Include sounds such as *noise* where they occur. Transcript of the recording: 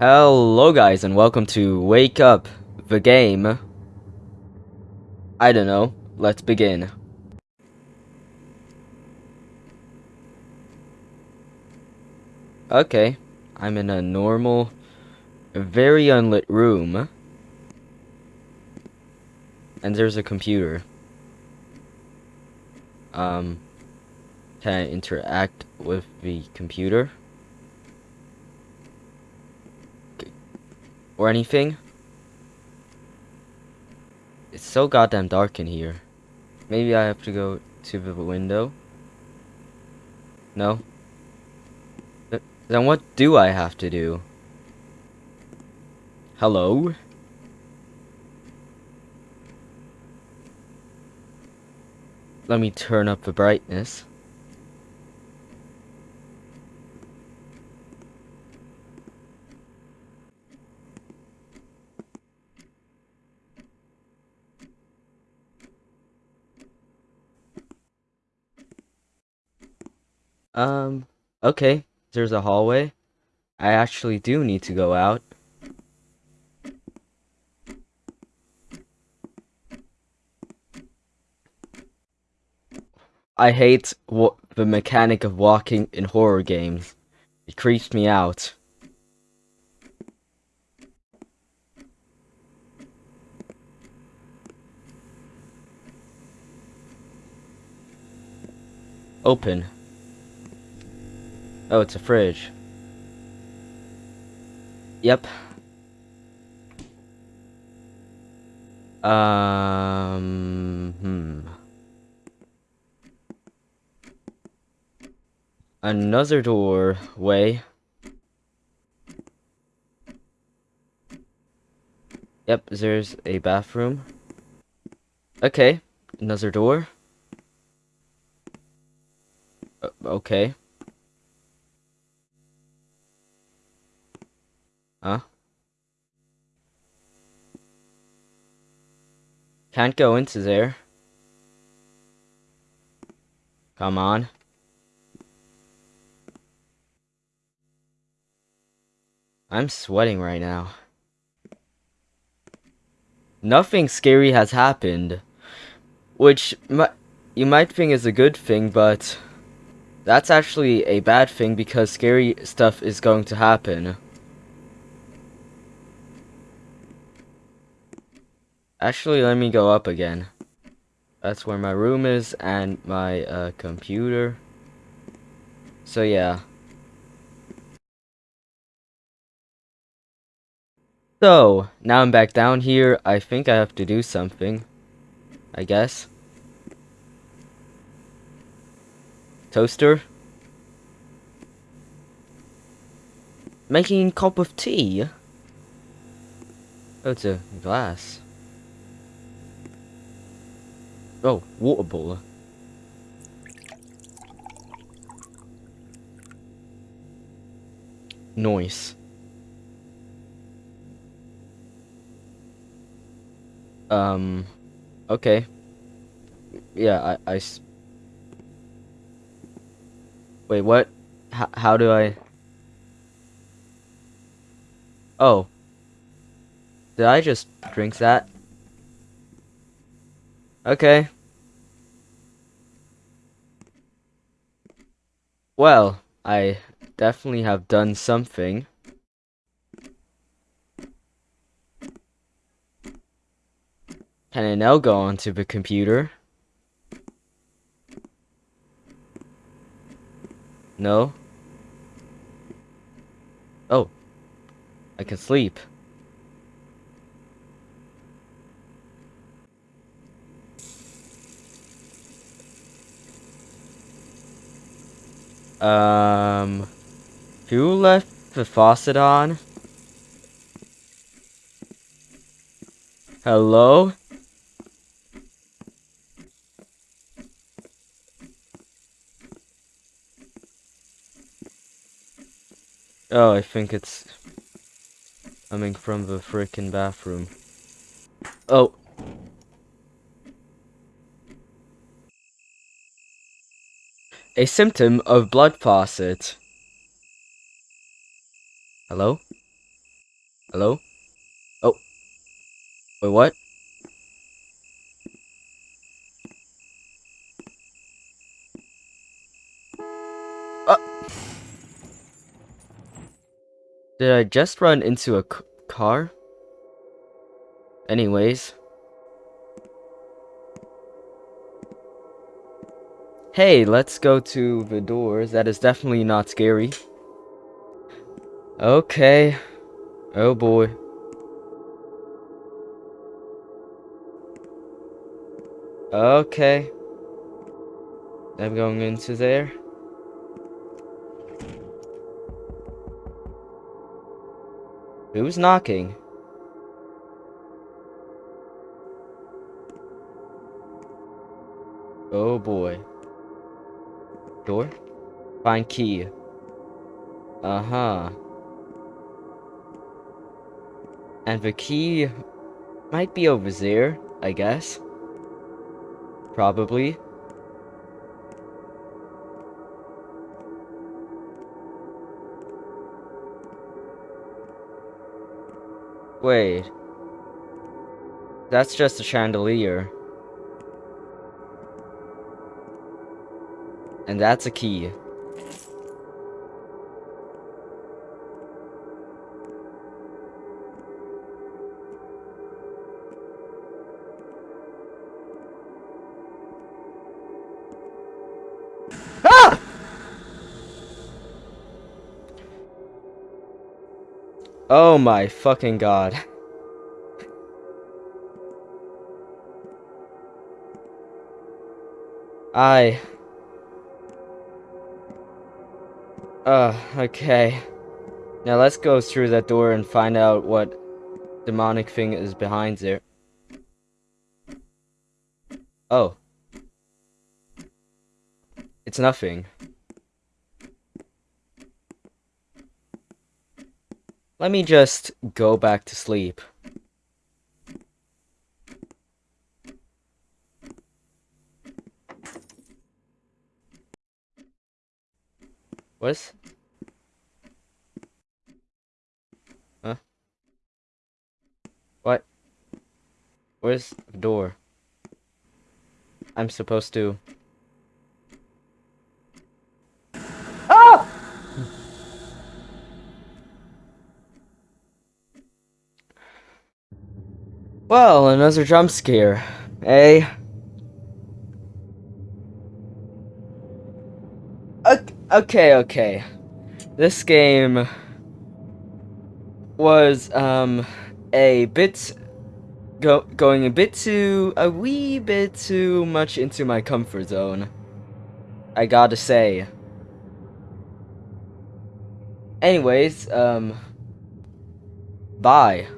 Hello guys and welcome to Wake Up, the game. I don't know, let's begin. Okay, I'm in a normal, very unlit room. And there's a computer. Um, can I interact with the computer? Or anything. It's so goddamn dark in here. Maybe I have to go to the window. No? Th then what do I have to do? Hello? Let me turn up the brightness. Um, okay. There's a hallway. I actually do need to go out. I hate what the mechanic of walking in horror games. It creeps me out. Open. Oh, it's a fridge. Yep. Um, hmm. Another doorway. Yep, there's a bathroom. Okay, another door. Uh, okay. Huh? Can't go into there. Come on. I'm sweating right now. Nothing scary has happened. Which you might think is a good thing, but that's actually a bad thing because scary stuff is going to happen. Actually, let me go up again. That's where my room is and my uh, computer. So yeah. So, now I'm back down here. I think I have to do something. I guess. Toaster. Making a cup of tea? Oh, it's a glass. Oh, water baller. Noise. Um, okay. Yeah, I, I Wait, what? H how do I... Oh. Did I just drink that? Okay. Well, I definitely have done something. Can I now go onto the computer? No? Oh. I can sleep. Um, who left the faucet on? Hello? Oh, I think it's coming from the frickin' bathroom. Oh. A symptom of blood faucet. Hello? Hello? Oh. Wait, what? Uh. Did I just run into a car? Anyways. Hey, let's go to the doors. That is definitely not scary. Okay. Oh boy. Okay. I'm going into there. Who's knocking? Oh boy. Door? Find key. Uh-huh. And the key might be over there, I guess. Probably. Wait. That's just a chandelier. And that's a key. Ah! Oh my fucking god. *laughs* I... Uh, okay. Now let's go through that door and find out what demonic thing is behind there. Oh. It's nothing. Let me just go back to sleep. What? Huh? What? Where's the door? I'm supposed to... Ah! Well, another jump scare, eh? Okay, okay. This game was um a bit go going a bit too a wee bit too much into my comfort zone. I gotta say. Anyways, um bye.